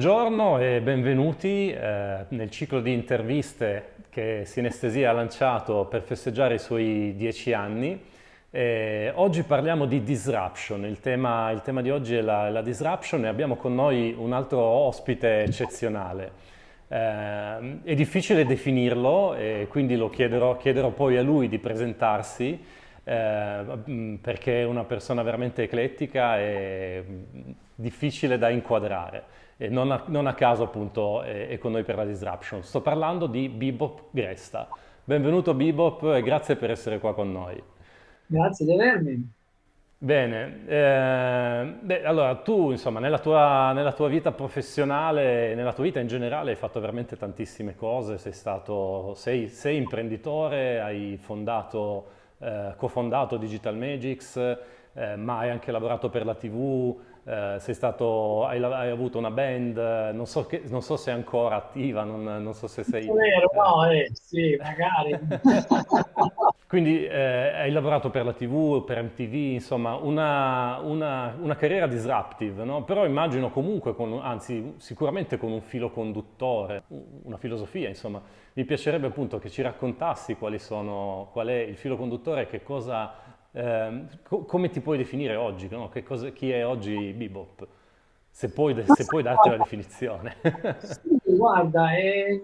Buongiorno e benvenuti eh, nel ciclo di interviste che Sinestesia ha lanciato per festeggiare i suoi dieci anni. Eh, oggi parliamo di disruption, il tema, il tema di oggi è la, la, disruption e abbiamo con noi un altro ospite eccezionale. Eh, è difficile definirlo e quindi lo chiederò, chiederò poi a lui di presentarsi eh, perché è una persona veramente eclettica e difficile da inquadrare non a, non a caso appunto è, è, con noi per la Disruption. Sto parlando di Bebop Gresta. Benvenuto Bebop e grazie per essere qua con noi. Grazie di avermi. Bene, eh, beh, allora tu insomma nella tua, nella tua, vita professionale, nella tua vita in generale hai fatto veramente tantissime cose, sei stato, sei, sei imprenditore, hai fondato, eh, cofondato Digital Magics, eh, ma hai anche lavorato per la TV, eh, sei stato, hai, hai, avuto una band, non so, che, non so, se è ancora attiva, non, non so se sei... È vero, no, eh, sì, magari. Quindi eh, hai lavorato per la TV, per MTV, insomma una, una, una carriera disruptive, no? però immagino comunque, con, anzi sicuramente con un filo conduttore, una filosofia, insomma. Mi piacerebbe appunto che ci raccontassi quali sono, qual è il filo conduttore e che cosa eh, co come ti puoi definire oggi? No? Cosa, chi è oggi Bebop? Se puoi, se puoi darti una definizione. Sì, guarda, eh,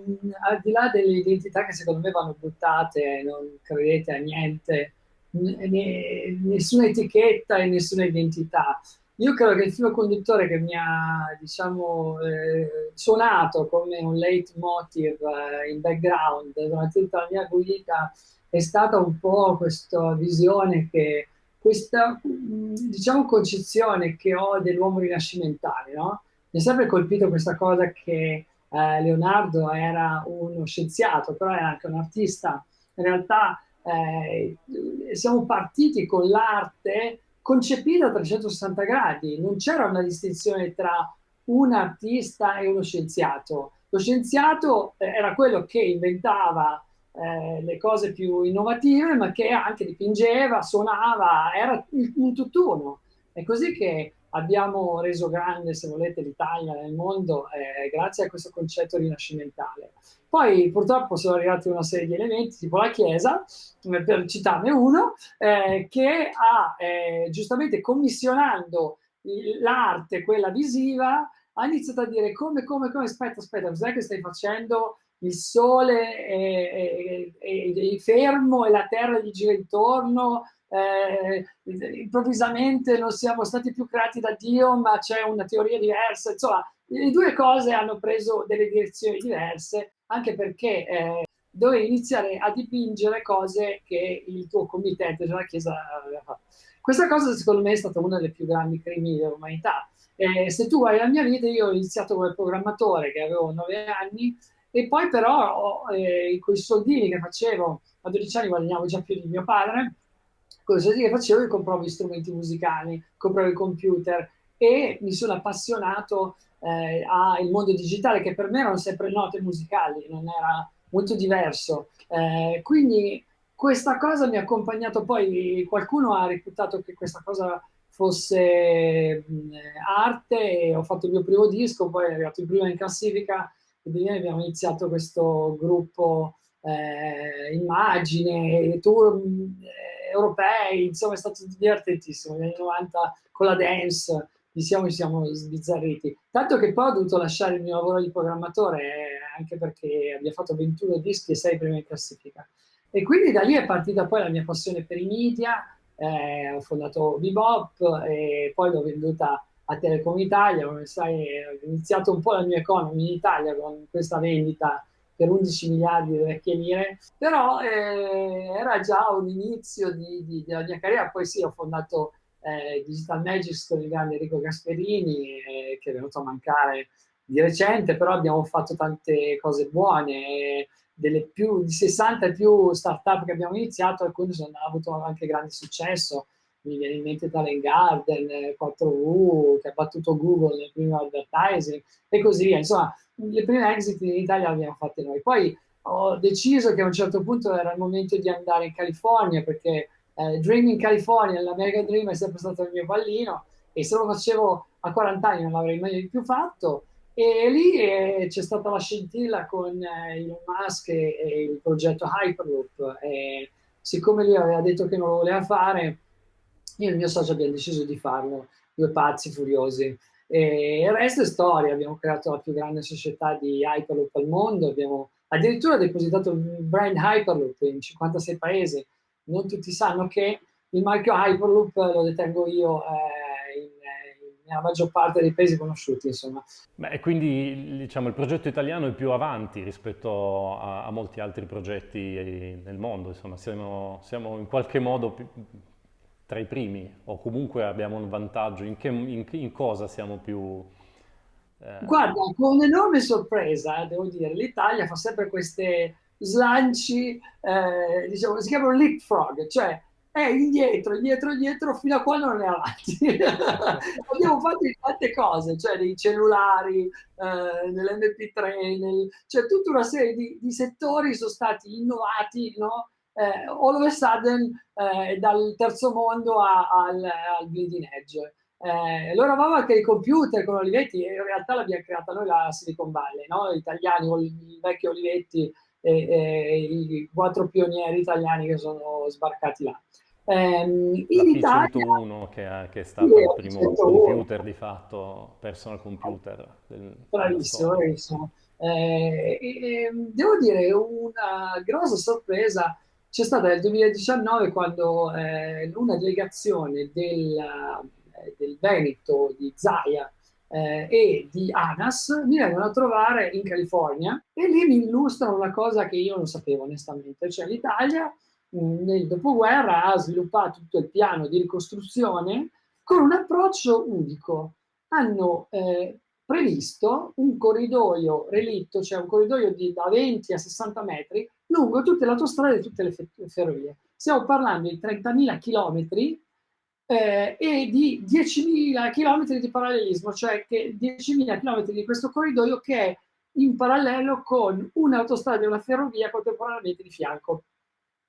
al di là delle identità che secondo me vanno buttate, non credete a niente, nessuna etichetta e nessuna identità. Io credo che il filo conduttore che mi ha, diciamo, eh, suonato come un leitmotiv eh, in background durante tutta la mia guida è stata un po' questa visione che, questa diciamo concezione che ho dell'uomo rinascimentale, no? Mi è sempre colpito questa cosa che eh, Leonardo era uno scienziato, però era anche un artista. In realtà eh, siamo partiti con l'arte concepita a 360 gradi, non c'era una distinzione tra un artista e uno scienziato. Lo scienziato eh, era quello che inventava eh, le cose più innovative, ma che anche dipingeva, suonava, era un tutt'uno. È così che abbiamo reso grande, se volete, l'Italia nel mondo eh, grazie a questo concetto rinascimentale. Poi purtroppo sono arrivati una serie di elementi, tipo la Chiesa, per citarne uno, eh, che ha eh, giustamente commissionando l'arte, quella visiva, ha iniziato a dire come, come, come, aspetta, aspetta, cos'è che stai facendo? Il sole è, è, è, fermo e la terra gli gira intorno, eh, improvvisamente non siamo stati più creati da Dio, ma c'è una teoria diversa, insomma, le due cose hanno preso delle direzioni diverse, anche perché eh, dovevi iniziare a dipingere cose che il tuo committente, cioè la Chiesa, aveva fatto. Questa cosa secondo me è stata una delle più grandi crimini dell'umanità. Eh, se tu vai alla mia vita, io ho iniziato come programmatore che avevo nove anni e poi però eh, con i soldini che facevo, a 12 anni guadagnavo già più di mio padre, con i soldini che facevo io compravo gli strumenti musicali, compravo il computer e mi sono appassionato eh, al mondo digitale che per me erano sempre note musicali, non era molto diverso. Eh, quindi questa cosa mi ha accompagnato poi, qualcuno ha reputato che questa cosa fosse mh, arte ho fatto il mio primo disco, poi è arrivato il primo in classifica quindi noi abbiamo iniziato questo gruppo eh, immagine, tour eh, europei, insomma è stato divertentissimo, negli anni 90 con la dance, ci siamo sbizzarriti. Tanto che poi ho dovuto lasciare il mio lavoro di programmatore, eh, anche perché abbiamo fatto 21 dischi e 6 primi in classifica. E quindi da lì è partita poi la mia passione per i media, eh, ho fondato Bebop e poi l'ho venduta a Telecom Italia, come sai ho iniziato un po' la mia economy in Italia con questa vendita per 11 miliardi di vecchie lire, però eh, era già un inizio di, di, della mia carriera, poi sì ho fondato eh, Digital Magics con il grande Enrico Gasperini eh, che è venuto a mancare di recente, però abbiamo fatto tante cose buone, delle più di 60 più start-up che abbiamo iniziato, alcune hanno avuto anche grande successo, mi viene in mente Talent Garden, 4U, che ha battuto Google nel primo advertising, e così via. Insomma, le prime exit in Italia le abbiamo fatte noi. Poi ho deciso che a un certo punto era il momento di andare in California, perché eh, Dream in California, l'American Dream è sempre stato il mio pallino, e se lo facevo a 40 anni non l'avrei mai più fatto. E lì eh, c'è stata la scintilla con eh, Elon Musk e, e, il progetto Hyperloop. E siccome lui aveva detto che non lo voleva fare, io e il mio socio abbiamo deciso di farlo, due pazzi furiosi. E il resto è storia, abbiamo creato la più grande società di Hyperloop al mondo, abbiamo addirittura depositato il brand Hyperloop in 56 paesi. Non tutti sanno che il marchio Hyperloop lo detengo io eh, in, nella maggior parte dei paesi conosciuti, insomma. Beh, e quindi diciamo, il progetto italiano è più avanti rispetto a, a molti altri progetti nel mondo, insomma, siamo, siamo in qualche modo più, tra i primi o comunque abbiamo un vantaggio, in, che, in, in cosa siamo più... Eh... Guarda, con enorme sorpresa, devo dire, l'Italia fa sempre queste slanci, eh, diciamo, si chiamano leapfrog, cioè è indietro, indietro, indietro fino a quando non è avanti. Abbiamo fatto tante cose, cioè dei cellulari, eh, nell'MP3, nel... cioè tutta una serie di, di settori sono stati innovati, no? Eh, all of a sudden, eh, dal terzo mondo a, al, al bleeding edge. Eh, loro anche i computer con Olivetti, e in realtà l'abbiamo creata noi la Silicon Valley, no? gli italiani con il vecchio Olivetti e, e, i quattro pionieri italiani che sono sbarcati là. Ehm, in Italia, P101 che, è, che è stato sì, il primo computer di fatto, personal computer. Del, bravissimo, bravissimo. Eh, e, devo dire, una grossa sorpresa c'è stata nel 2019 quando eh, una delegazione del, eh, del Veneto, di Zaia eh, e di ANAS mi vengono a trovare in California e lì mi illustrano una cosa che io non sapevo onestamente, cioè l'Italia nel dopoguerra ha sviluppato tutto il piano di ricostruzione con un approccio unico. Hanno eh, previsto un corridoio relitto, cioè un corridoio di, da 20 a 60 metri, lungo tutte le autostrade e tutte le, ferrovie. Stiamo parlando di 30.000 chilometri eh, e di 10.000 chilometri di parallelismo, cioè che 10.000 chilometri di questo corridoio che è in parallelo con un'autostrada e una ferrovia contemporaneamente di fianco.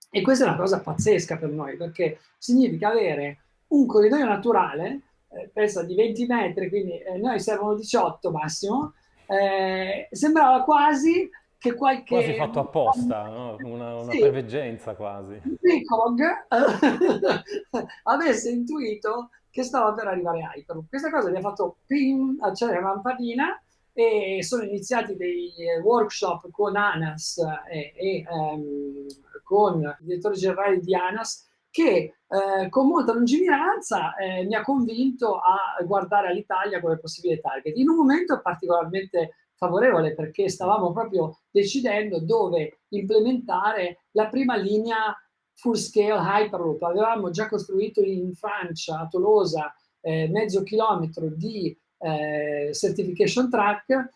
E questa è una cosa pazzesca per noi, perché significa avere un corridoio naturale, eh, pensa di 20 metri, quindi eh, noi servono 18 massimo, eh, sembrava quasi che qualche... Quasi fatto apposta, no? una, una sì, preveggenza quasi. Picog avesse intuito che stava per arrivare Hyperloop. Questa cosa mi ha fatto ping, accendere la lampadina e sono iniziati dei workshop con ANAS e, e um, con il direttore generale di ANAS che eh, con molta lungimiranza eh, mi ha convinto a guardare all'Italia come possibile target. In un momento particolarmente favorevole perché stavamo proprio decidendo dove implementare la prima linea full scale Hyperloop. Avevamo già costruito in Francia, a Tolosa, eh, mezzo chilometro di eh, certification track,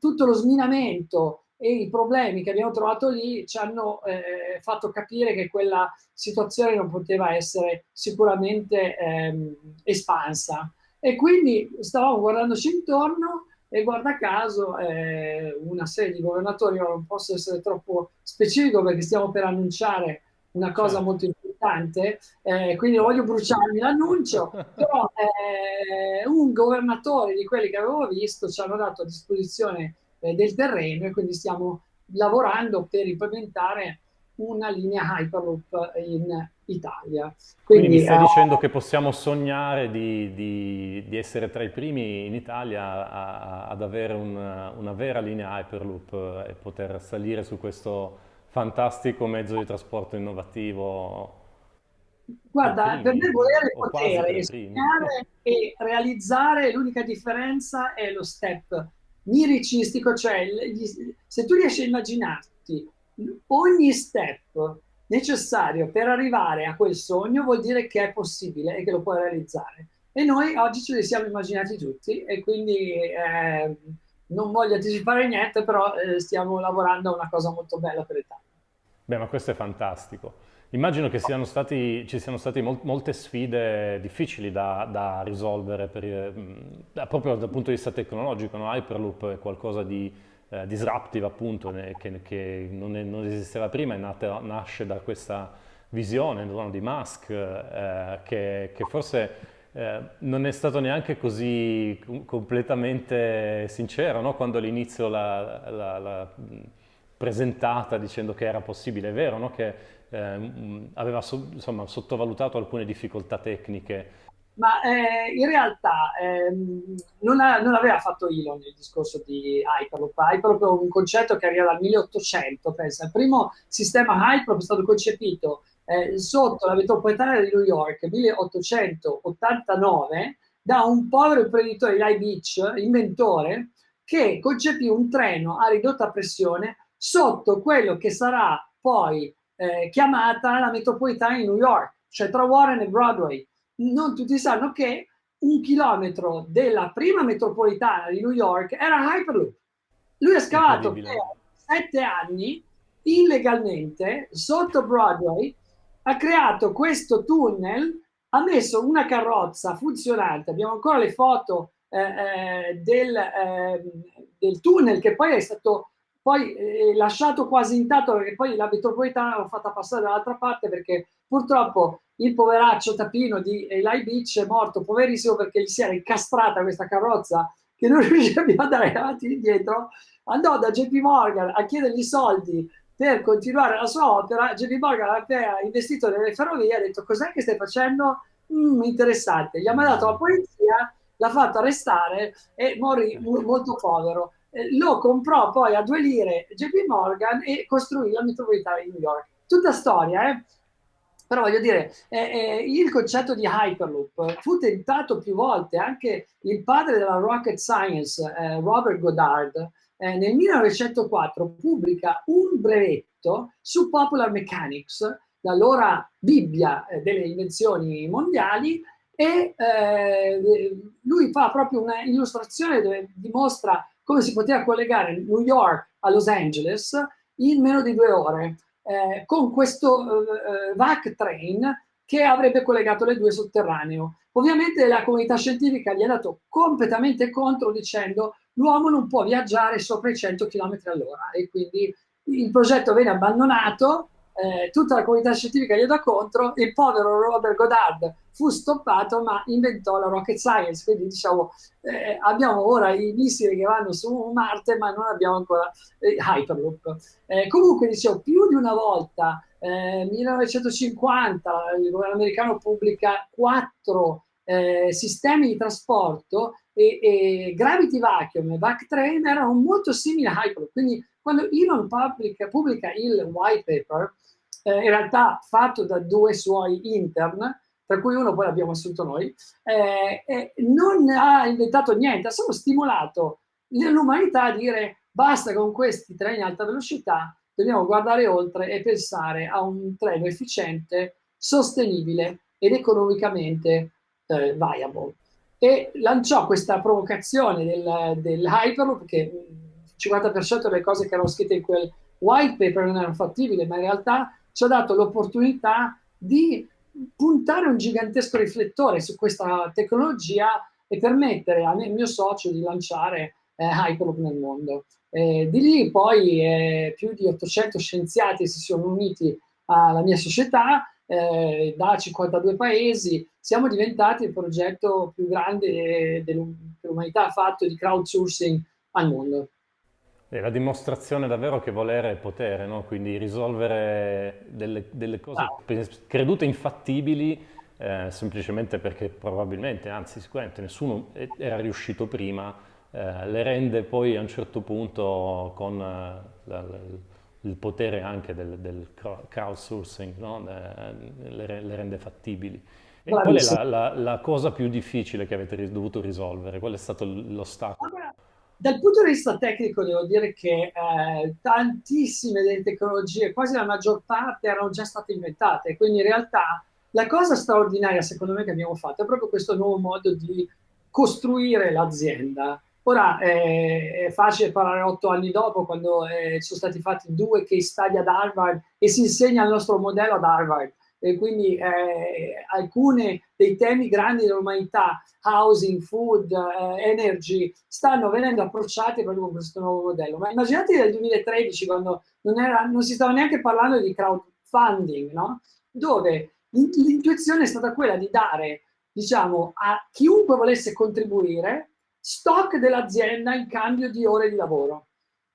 tutto lo sminamento e i problemi che abbiamo trovato lì ci hanno eh, fatto capire che quella situazione non poteva essere sicuramente ehm, espansa. E quindi stavamo guardandoci intorno e guarda caso eh, una serie di governatori, io non posso essere troppo specifico perché stiamo per annunciare una cosa certo. molto importante, eh, quindi voglio bruciarmi l'annuncio, però eh, un governatore di quelli che avevo visto ci hanno dato a disposizione eh, del terreno e quindi stiamo lavorando per implementare una linea Hyperloop in Italia. Quindi, Quindi mi stai uh, dicendo che possiamo sognare di, di, di, essere tra i primi in Italia a, a, ad avere una, una vera linea Hyperloop e poter salire su questo fantastico mezzo di trasporto innovativo Guarda, per me volere il potere, sognare e realizzare, l'unica differenza è lo step miricistico, cioè se tu riesci a immaginarti ogni step necessario per arrivare a quel sogno vuol dire che è possibile e che lo puoi realizzare. E noi oggi ce li siamo immaginati tutti e quindi eh, non voglio anticipare niente, però eh, stiamo lavorando a una cosa molto bella per l'Italia. Beh, ma questo è fantastico. Immagino che siano stati, ci siano state mol molte sfide difficili da, da risolvere per, eh, proprio dal punto di vista tecnologico. No? Hyperloop è qualcosa di eh, disruptive appunto che, che non, è, non, esisteva prima, è nata, nasce da questa visione no, di Musk eh, che, che, forse eh, non è stato neanche così completamente sincero no? quando all'inizio l'ha presentata dicendo che era possibile, è vero no? che eh, aveva so, insomma, sottovalutato alcune difficoltà tecniche. Ma eh, in realtà ehm, non, ha, non, aveva fatto Elon il discorso di Hyperloop. Hyperloop è un concetto che arriva dal 1800, pensa. Il primo sistema Hyperloop è stato concepito eh, sotto la metropolitana di New York 1889 da un povero imprenditore di High Beach, inventore, che concepì un treno a ridotta pressione sotto quello che sarà poi eh, chiamata la metropolitana di New York, cioè tra Warren e Broadway. Non tutti sanno che un chilometro della prima metropolitana di New York era Hyperloop. Lui ha scavato per sette anni illegalmente sotto Broadway ha creato questo tunnel, ha messo una carrozza funzionante, abbiamo ancora le foto eh, eh, del, eh, del, tunnel che poi è stato poi eh, lasciato quasi intatto perché poi la metropolitana l'ha fatta passare dall'altra parte perché purtroppo il poveraccio tapino di Eli Beach è morto poverissimo perché gli si era incastrata questa carrozza che non riusciva più ad andare avanti e indietro andò da JP Morgan a chiedergli soldi per continuare la sua opera, JP Morgan aveva investito nelle ferrovie, ha detto cos'è che stai facendo? Mm, interessante. Gli ha mandato la polizia, l'ha fatto arrestare e morì molto povero. Eh, lo comprò poi a due lire JP Morgan e costruì la metropolitana di New York. Tutta storia, eh? Però voglio dire, eh, eh, il concetto di Hyperloop fu tentato più volte, anche il padre della rocket science, eh, Robert Goddard, eh, nel 1904 pubblica un brevetto su Popular Mechanics, l'allora Bibbia eh, delle invenzioni mondiali, e lui fa proprio una illustrazione dove dimostra come si poteva collegare New York a Los Angeles in meno di due ore eh, con questo eh, VAC train che avrebbe collegato le due sotterraneo. Ovviamente la comunità scientifica gli ha dato completamente contro dicendo l'uomo non può viaggiare sopra i 100 km all'ora e quindi il progetto viene abbandonato, eh, tutta la comunità scientifica gli dà contro, il povero Robert Goddard fu stoppato ma inventò la rocket science, quindi diciamo eh, abbiamo ora i missili che vanno su Marte ma non abbiamo ancora eh, Hyperloop. Eh, comunque dicevo più di una volta, eh, 1950 il governo americano pubblica quattro eh, sistemi di trasporto e, e Gravity Vacuum e Backtrain erano molto simili a Hyperloop, quindi quando Elon pubblica, pubblica il white paper, eh, in realtà fatto da due suoi intern, tra cui uno poi l'abbiamo assunto noi, eh, eh, non ha inventato niente, ha solo stimolato l'umanità a dire basta con questi treni a alta velocità, dobbiamo guardare oltre e pensare a un treno efficiente, sostenibile ed economicamente eh, viable. E lanciò questa provocazione del, Hyperloop, che il 50% delle cose che erano scritte in quel white paper non erano fattibili, ma in realtà ci ha dato l'opportunità di puntare un gigantesco riflettore su questa tecnologia e permettere a me, mio socio di lanciare eh, Hyperloop nel mondo. Eh, di lì poi eh, più di 800 scienziati si sono uniti alla mia società eh, da 52 paesi, siamo diventati il progetto più grande che l'umanità ha fatto di crowdsourcing al mondo. È la dimostrazione davvero che volere è potere, no? quindi risolvere delle, delle cose ah. credute infattibili eh, semplicemente perché probabilmente, anzi sicuramente nessuno era riuscito prima, eh, le rende poi a un certo punto con eh, la, la, il potere anche del, del crowdsourcing, no? le, le, rende fattibili. E qual è la, la, la, cosa più difficile che avete dovuto risolvere? Qual è stato l'ostacolo? Dal punto di vista tecnico devo dire che eh, tantissime delle tecnologie, quasi la maggior parte, erano già state inventate, quindi in realtà la cosa straordinaria secondo me che abbiamo fatto è proprio questo nuovo modo di costruire l'azienda. Ora eh, è facile parlare otto anni dopo, quando eh, sono stati fatti due case study ad Harvard e si insegna il nostro modello ad Harvard. E quindi eh, alcuni dei temi grandi dell'umanità, housing, food, eh, energy, stanno venendo approcciati proprio con questo nuovo modello. Ma immaginate nel 2013, quando non, era, non si stava neanche parlando di crowdfunding, no? dove l'intuizione è stata quella di dare diciamo, a chiunque volesse contribuire stock dell'azienda in cambio di ore di lavoro.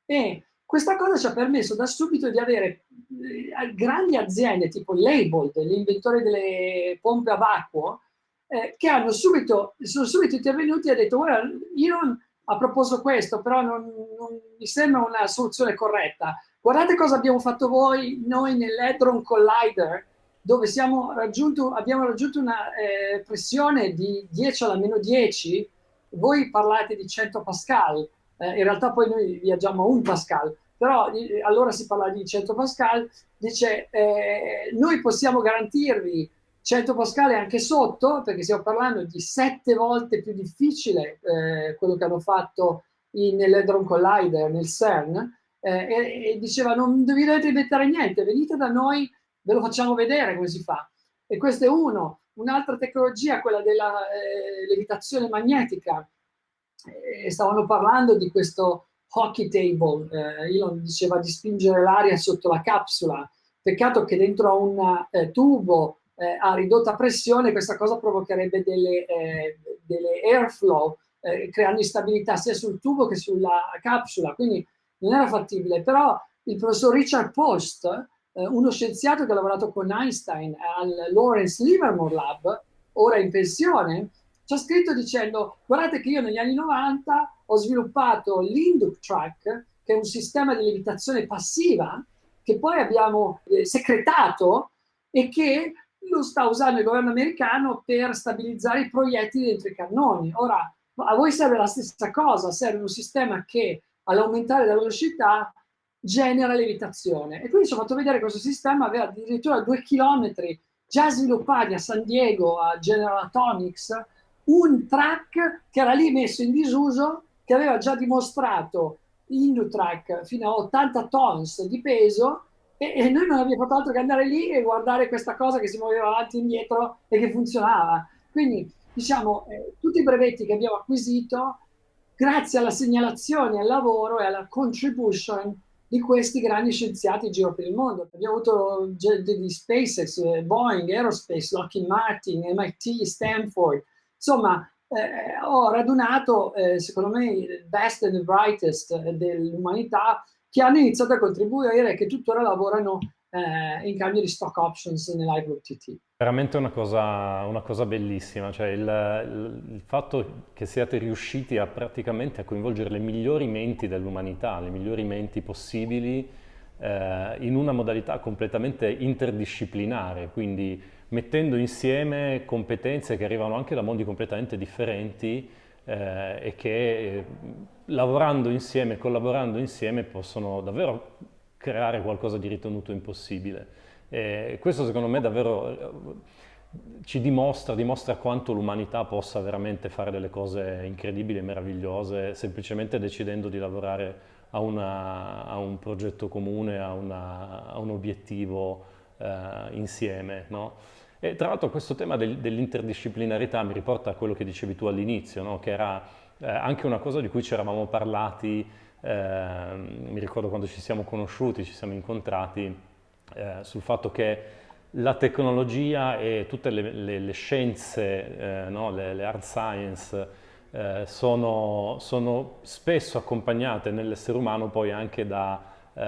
E questa cosa ci ha permesso da subito di avere eh, grandi aziende tipo Labeled, l'inventore delle pompe a vacuo, eh, che hanno subito, sono subito intervenuti e hanno detto guarda, Elon ha proposto questo, però non, non mi sembra una soluzione corretta. Guardate cosa abbiamo fatto voi, noi nell'Hadron Collider, dove raggiunto, abbiamo raggiunto una eh, pressione di 10 alla meno 10, voi parlate di 100 Pascal, eh, in realtà poi noi viaggiamo a 1 Pascal, però eh, allora si parla di 100 Pascal, dice eh, noi possiamo garantirvi 100 Pascal anche sotto, perché stiamo parlando di 7 volte più difficile eh, quello che hanno fatto nell'Hadron Collider, nel CERN, eh, e, e, diceva non dovete inventare niente, venite da noi, ve lo facciamo vedere come si fa. E questo è uno. Un'altra tecnologia, quella della eh, levitazione magnetica, eh, stavano parlando di questo hockey table, eh, Elon diceva di spingere l'aria sotto la capsula, peccato che dentro un eh, tubo eh, a ridotta pressione questa cosa provocherebbe delle, eh, delle airflow, eh, creando instabilità sia sul tubo che sulla capsula, quindi non era fattibile, però il professor Richard Post, eh, uno scienziato che ha lavorato con Einstein al Lawrence Livermore Lab, ora in pensione, ci ha scritto dicendo guardate che io negli anni 90 ho sviluppato l'Induc Track, che è un sistema di levitazione passiva, che poi abbiamo eh, secretato e che lo sta usando il governo americano per stabilizzare i proiettili dentro i cannoni. Ora, a voi serve la stessa cosa, serve un sistema che all'aumentare la velocità genera levitazione. E quindi ci ho fatto vedere questo sistema aveva addirittura due chilometri già sviluppati a San Diego, a General Atomics, un track che era lì messo in disuso, che aveva già dimostrato Indutrack fino a 80 tons di peso e, e, noi non abbiamo fatto altro che andare lì e guardare questa cosa che si muoveva avanti e indietro e che funzionava. Quindi, diciamo, eh, tutti i brevetti che abbiamo acquisito grazie alla segnalazione, al lavoro e alla contribution di questi grandi scienziati in giro per il mondo. Abbiamo avuto di SpaceX, eh, Boeing, Aerospace, Lockheed Martin, MIT, Stanford. Insomma, eh, ho radunato, eh, secondo me, il best and the brightest dell'umanità che hanno iniziato a contribuire e che tuttora lavorano eh, in cambio di stock options nell'Hybrid TT. Veramente una cosa, una cosa bellissima, cioè il, il, il, fatto che siate riusciti a praticamente a coinvolgere le migliori menti dell'umanità, le migliori menti possibili eh, in una modalità completamente interdisciplinare, quindi mettendo insieme competenze che arrivano anche da mondi completamente differenti eh, e che eh, lavorando insieme, collaborando insieme possono davvero creare qualcosa di ritenuto impossibile. E questo secondo me davvero eh, ci dimostra, dimostra quanto l'umanità possa veramente fare delle cose incredibili e meravigliose semplicemente decidendo di lavorare a, una, a un progetto comune, a, una, a un obiettivo eh, insieme. No? E tra l'altro questo tema del, dell'interdisciplinarità mi riporta a quello che dicevi tu all'inizio, no? che era eh, anche una cosa di cui ci eravamo parlati, eh, mi ricordo quando ci siamo conosciuti, ci siamo incontrati, eh, sul fatto che la tecnologia e tutte le, le, le scienze, eh, no? le, le, hard science, eh, sono, sono, spesso accompagnate nell'essere umano poi anche da, eh,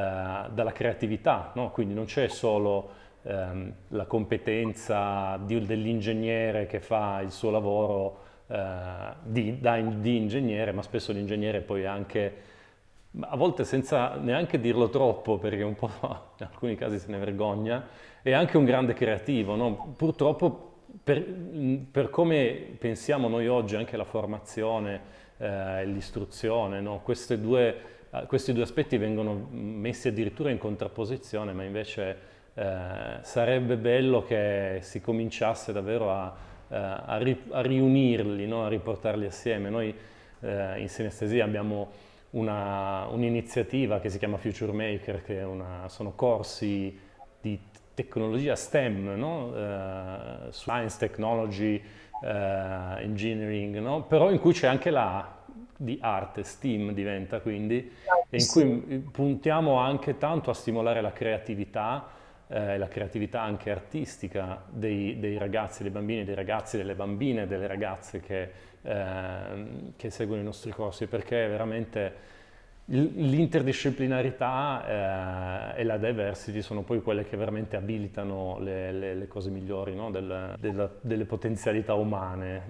dalla creatività, no? quindi non c'è solo ehm, la competenza dell'ingegnere che fa il suo lavoro eh, di, da, di ingegnere, ma spesso l'ingegnere poi anche, a volte senza neanche dirlo troppo, perché un po' in alcuni casi se ne vergogna, è anche un grande creativo. No? Purtroppo per, per, come pensiamo noi oggi, anche la formazione, eh, l'istruzione, no? questi due aspetti vengono messi addirittura in contrapposizione, ma invece eh, sarebbe bello che si cominciasse davvero a, eh, a, ri, a riunirli, no? a riportarli assieme. Noi eh, in sinestesia abbiamo un'iniziativa un che si chiama Future Maker, che una, sono corsi di tecnologia STEM, no? uh, Science, Technology, uh, Engineering, no? però in cui c'è anche la di arte, STEAM diventa quindi, e in cui puntiamo anche tanto a stimolare la creatività, eh, la creatività anche artistica dei, dei, ragazzi, dei bambini, dei ragazzi, delle bambine, delle ragazze che, eh, che seguono i nostri corsi, perché veramente L'interdisciplinarità eh, e la diversity sono poi quelle che veramente abilitano le, le, le cose migliori no? Del, della, delle potenzialità umane.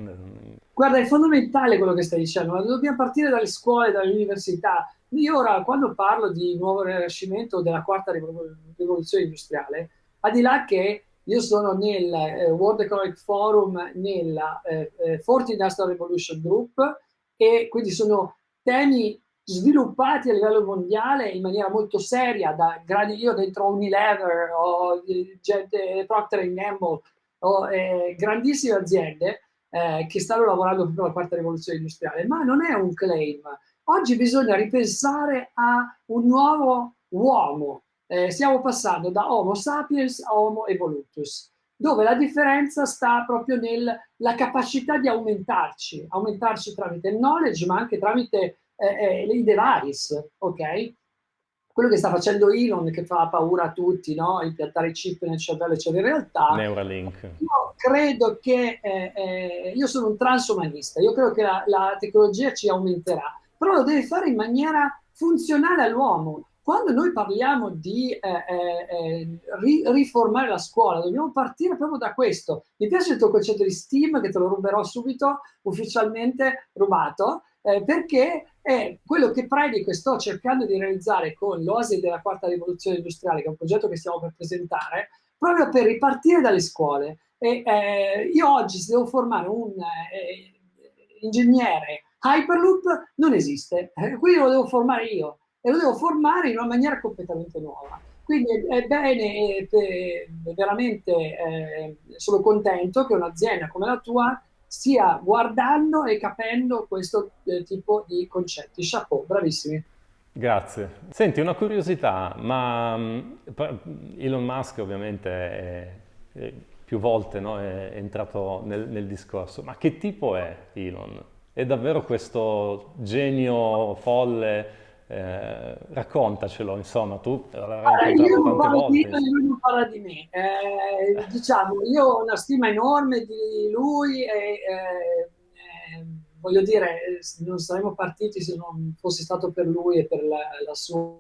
Guarda, è fondamentale quello che stai dicendo, dobbiamo partire dalle scuole, dalle università. Io ora, quando parlo di nuovo rinascimento della quarta rivoluzione industriale, al di là che io sono nel eh, World Economic Forum, nella eh, eh, Fourth Industrial Revolution Group, e quindi sono temi sviluppati a livello mondiale in maniera molto seria, da grandi, io dentro Unilever o gente, Procter Gamble, o eh, grandissime aziende eh, che stanno lavorando per la quarta rivoluzione industriale, ma non è un claim. Oggi bisogna ripensare a un nuovo uomo. Eh, stiamo passando da Homo sapiens a Homo evolutus, dove la differenza sta proprio nella capacità di aumentarci, aumentarci tramite il knowledge, ma anche tramite eh, i device, ok? Quello che sta facendo Elon, che fa paura a tutti, no? Impiantare chip nel cervello, cioè in realtà... Neuralink. Io credo che... Eh, eh, io sono un transumanista, io credo che la, la tecnologia ci aumenterà, però lo deve fare in maniera funzionale all'uomo. Quando noi parliamo di eh, eh, eh, ri riformare la scuola, dobbiamo partire proprio da questo. Mi piace il tuo concetto di STEAM, che te lo ruberò subito, ufficialmente rubato, eh, perché è quello che predico e sto cercando di realizzare con l'Oasi della quarta rivoluzione industriale, che è un progetto che stiamo per presentare, proprio per ripartire dalle scuole. E, eh, io oggi se devo formare un eh, ingegnere Hyperloop non esiste, eh, quindi lo devo formare io e lo devo formare in una maniera completamente nuova. Quindi è bene, è veramente eh, sono contento che un'azienda come la tua stia guardando e capendo questo eh, tipo di concetti. Chapeau, bravissimi. Grazie. Senti, una curiosità, ma mm, Elon Musk ovviamente è, è più volte no, è, è entrato nel, nel, discorso, ma che tipo è Elon? È davvero questo genio folle eh, raccontacelo, insomma, tu l'avrai incontrato tante volte. Di, lui non parla di me. Eh, diciamo, io ho una stima enorme di lui e eh, eh voglio dire, non saremmo partiti se non fosse stato per lui e per la, la sua,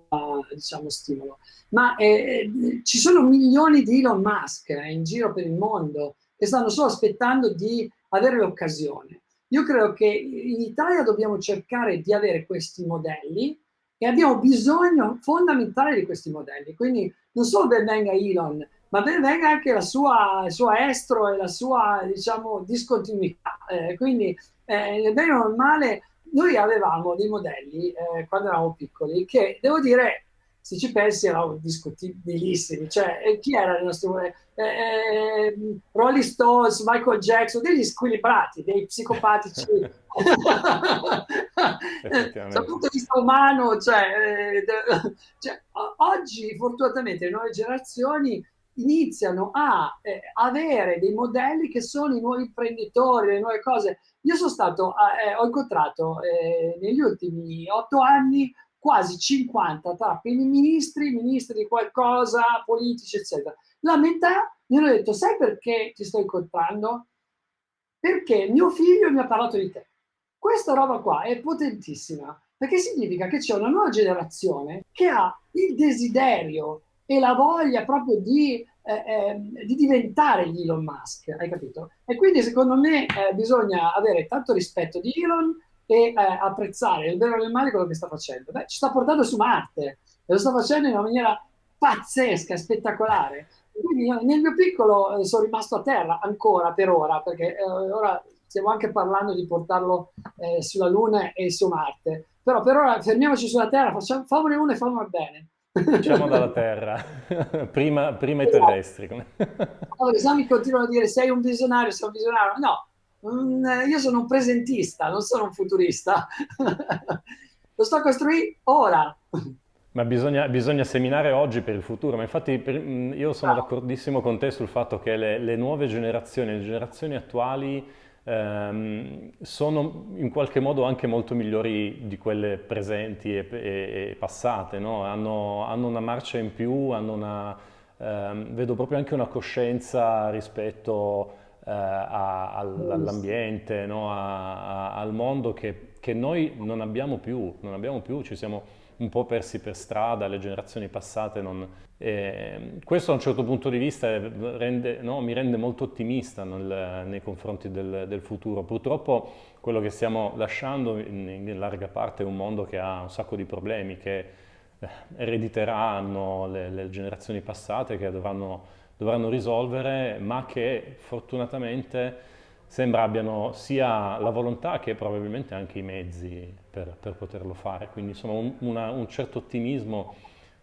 diciamo, stimolo. Ma eh, ci sono milioni di Elon Musk eh, in giro per il mondo che stanno solo aspettando di avere l'occasione. Io credo che in Italia dobbiamo cercare di avere questi modelli e abbiamo bisogno fondamentale di questi modelli. Quindi non solo ben venga Elon, ma ben venga anche la sua, il suo estro e la sua, diciamo, discontinuità. Eh, quindi, eh, bene o male, noi avevamo dei modelli eh, quando eravamo piccoli che, devo dire, se ci pensi erano discutibilissimi. Cioè, chi era il nostro... Eh, eh, Rolling Stones, Michael Jackson, degli squilibrati, dei psicopatici. Dal punto di vista umano, cioè, eh, cioè, oggi fortunatamente le nuove generazioni iniziano a eh, avere dei modelli che sono i nuovi imprenditori, le nuove cose. Io sono stato, eh, ho incontrato eh, negli ultimi otto anni quasi 50 tra ministri, ministri di qualcosa, politici, eccetera. La metà mi hanno detto, sai perché ti sto incontrando? Perché mio figlio mi ha parlato di te. Questa roba qua è potentissima, perché significa che c'è una nuova generazione che ha il desiderio e la voglia proprio di, eh, eh, di diventare gli Elon Musk, hai capito? E quindi secondo me eh, bisogna avere tanto rispetto di Elon, e eh, apprezzare il vero e il male quello che sta facendo. Beh, ci sta portando su Marte e lo sta facendo in una maniera pazzesca, spettacolare. Quindi io, nel mio piccolo eh, sono rimasto a terra ancora per ora, perché eh, ora stiamo anche parlando di portarlo eh, sulla Luna e su Marte. Però per ora fermiamoci sulla Terra, facciamo, famone uno e famone bene. Diciamo dalla Terra, prima, prima i terrestri. Allora, i esami continuano a dire sei un visionario, sei un visionario. No, io sono un presentista, non sono un futurista. Lo sto costruendo ora. Ma bisogna, bisogna, seminare oggi per il futuro, ma infatti per, io sono no. d'accordissimo con te sul fatto che le, le, nuove generazioni, le generazioni attuali ehm, sono in qualche modo anche molto migliori di quelle presenti e, e, e passate, no? hanno, hanno, una marcia in più, hanno una, ehm, vedo proprio anche una coscienza rispetto eh, all'ambiente, no? al mondo che, che, noi non abbiamo più, non abbiamo più, ci siamo un po' persi per strada, le generazioni passate non... Eh, questo da un certo punto di vista rende, no, mi rende molto ottimista nel, nei confronti del, del, futuro. Purtroppo quello che stiamo lasciando in, in, larga parte è un mondo che ha un sacco di problemi, che eh, erediteranno le, le generazioni passate, che dovranno, dovranno risolvere, ma che fortunatamente sembra abbiano sia la volontà che probabilmente anche i mezzi per, per poterlo fare. Quindi insomma un, una, un certo ottimismo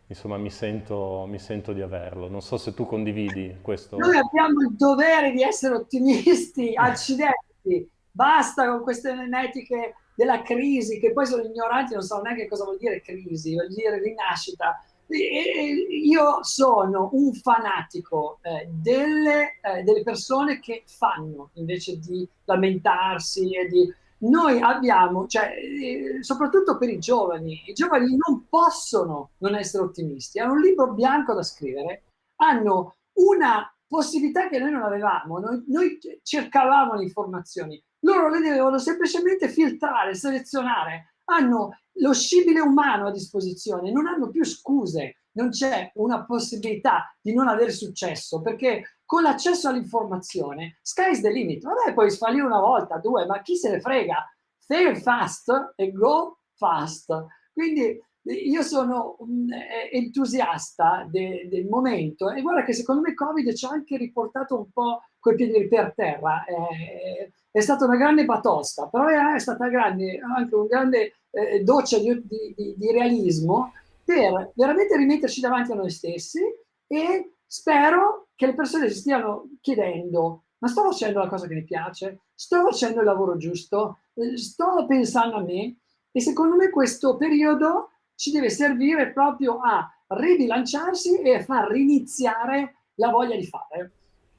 insomma mi sento, mi sento, di averlo. Non so se tu condividi questo. Noi abbiamo il dovere di essere ottimisti, accidenti, basta con queste memetiche della crisi, che poi sono ignoranti, non sanno neanche cosa vuol dire crisi, vuol dire rinascita io sono un fanatico eh, delle, eh, delle, persone che fanno invece di lamentarsi e di... Noi abbiamo, cioè, eh, soprattutto per i giovani, i giovani non possono non essere ottimisti, hanno un libro bianco da scrivere, hanno una possibilità che noi non avevamo, noi, noi cercavamo le informazioni, loro le devono semplicemente filtrare, selezionare, hanno lo scibile umano a disposizione, non hanno più scuse, non c'è una possibilità di non avere successo, perché con l'accesso all'informazione, sky's the limit. Vabbè, puoi sfallire una volta, due, ma chi se ne frega? Fail fast e go fast. Quindi io sono eh, entusiasta de, del momento e guarda che secondo me Covid ci ha anche riportato un po' coi piedi per terra. Eh, è stata una grande batosta, però è stata grande, anche un grande eh, doccia di, di, di, realismo per veramente rimetterci davanti a noi stessi e spero che le persone si stiano chiedendo ma sto facendo la cosa che mi piace? Sto facendo il lavoro giusto? Eh, sto pensando a me? E secondo me questo periodo ci deve servire proprio a ribilanciarsi e a far riniziare la voglia di fare.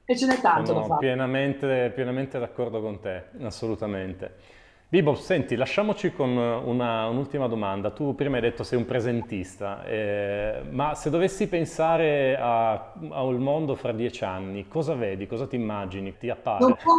E ce n'è tanto Sono da fare. Pienamente, pienamente d'accordo con te, assolutamente. Bibo, senti, lasciamoci con un'ultima un domanda. Tu prima hai detto sei un presentista, eh, ma se dovessi pensare al mondo fra dieci anni, cosa vedi, cosa ti immagini, ti appare? Non può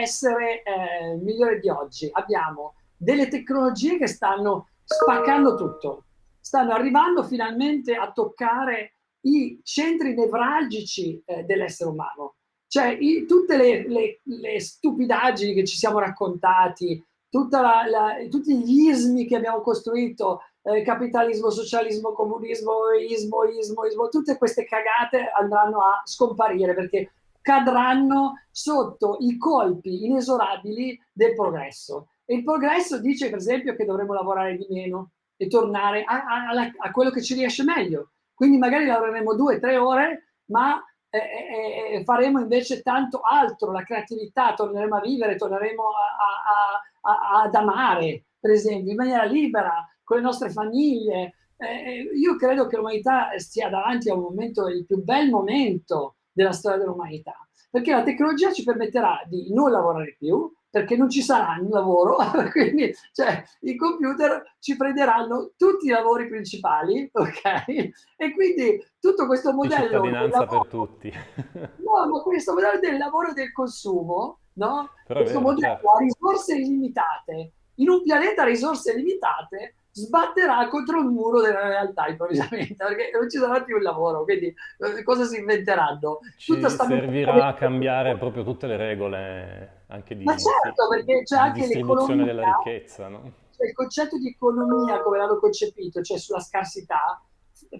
essere eh, migliore di oggi. Abbiamo delle tecnologie che stanno spaccando tutto, stanno arrivando finalmente a toccare i centri nevralgici eh, dell'essere umano. Cioè i, tutte le, le, le stupidaggini che ci siamo raccontati, la, la, tutti gli ismi che abbiamo costruito, eh, capitalismo, socialismo, comunismo, ismo, ismo, ismo, tutte queste cagate andranno a scomparire perché cadranno sotto i colpi inesorabili del progresso. E il progresso dice, per esempio, che dovremmo lavorare di meno e tornare a, a, a quello che ci riesce meglio. Quindi magari lavoreremo due, tre ore, ma eh, eh, faremo invece tanto altro, la creatività, torneremo a vivere, torneremo a, a, ad amare, per esempio, in maniera libera, con le nostre famiglie. Eh, io credo che l'umanità stia davanti a un momento, il più bel momento della storia dell'umanità, perché la tecnologia ci permetterà di non lavorare più, perché non ci sarà un lavoro, quindi cioè, i computer ci prenderanno tutti i lavori principali, ok? E quindi tutto questo modello... Di cittadinanza lavoro, per tutti. no, ma questo modello del lavoro e del consumo no? Però Questo vero, modello certo. a risorse illimitate, in un pianeta a risorse limitate, sbatterà contro il muro della realtà improvvisamente, perché non ci sarà più il lavoro, quindi eh, cosa si inventeranno? Ci servirà a cambiare proprio tutte le regole anche di, Ma certo, perché c'è anche distribuzione della ricchezza, no? Cioè il concetto di economia come l'hanno concepito, cioè sulla scarsità,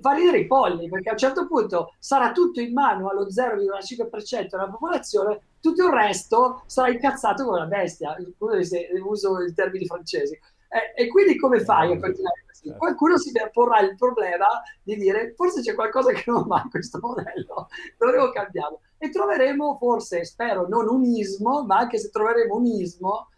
fa ridere i polli, perché a un certo punto sarà tutto in mano allo 0,5% della popolazione, tutto il resto sarà incazzato come una bestia, uso i termini francesi. Eh, e quindi come fai a continuare così? Certo. Qualcuno si porrà il problema di dire forse c'è qualcosa che non va in questo modello, dovremo cambiarlo. E troveremo forse, spero, non un ismo, ma anche se troveremo un ismo,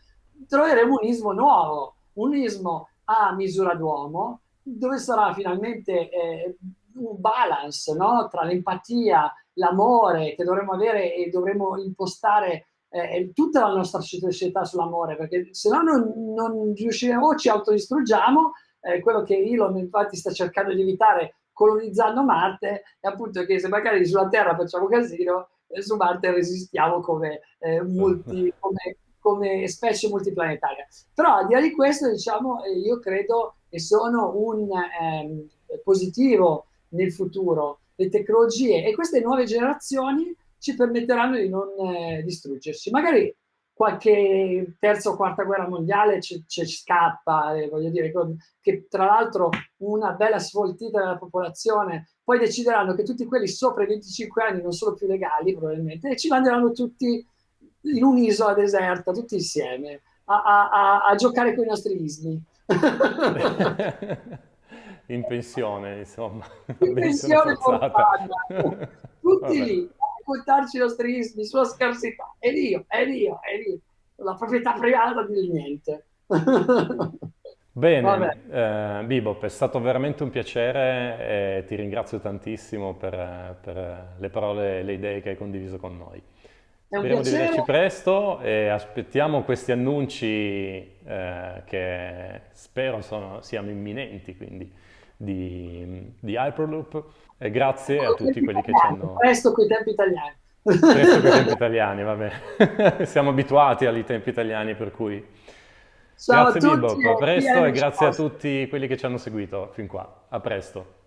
troveremo un ismo nuovo, un ismo a misura d'uomo, dove sarà finalmente eh, un balance no? tra l'empatia, l'amore che dovremmo avere e dovremmo impostare eh, tutta la nostra società sull'amore, perché se no non, non riusciremo o ci autodistruggiamo, eh, quello che Elon infatti sta cercando di evitare colonizzando Marte è appunto che se magari sulla Terra facciamo casino, eh, su Marte resistiamo come, eh, multi, come, come, specie multiplanetaria. Però al di là di questo, diciamo, eh, io credo che sono un ehm, positivo nel futuro le tecnologie e queste nuove generazioni ci permetteranno di non eh, distruggersi. Magari qualche terza o quarta guerra mondiale ci, ci scappa, eh, voglio dire, che tra l'altro una bella sfoltita della popolazione, poi decideranno che tutti quelli sopra i 25 anni non sono più legali probabilmente e ci manderanno tutti in un'isola deserta, tutti insieme, a, a, a, a giocare con i nostri ismi. in pensione, insomma. In pensione Tutti lì raccontarci i nostri ismi sulla scarsità. Ed io, ed io, ed io. La proprietà privata di niente. Bene, eh, Bibop, è stato veramente un piacere e ti ringrazio tantissimo per, per le parole e le idee che hai condiviso con noi. Speriamo di vederci presto e aspettiamo questi annunci eh, che spero sono, siano imminenti, quindi di, di Hyperloop e grazie a tutti quelli che ci hanno... Presto con i tempi italiani. Presto con i tempi italiani, vabbè. Siamo abituati ai tempi italiani per cui... Ciao grazie Bibo, a presto e grazie a tutti quelli che ci hanno seguito fin qua. A presto.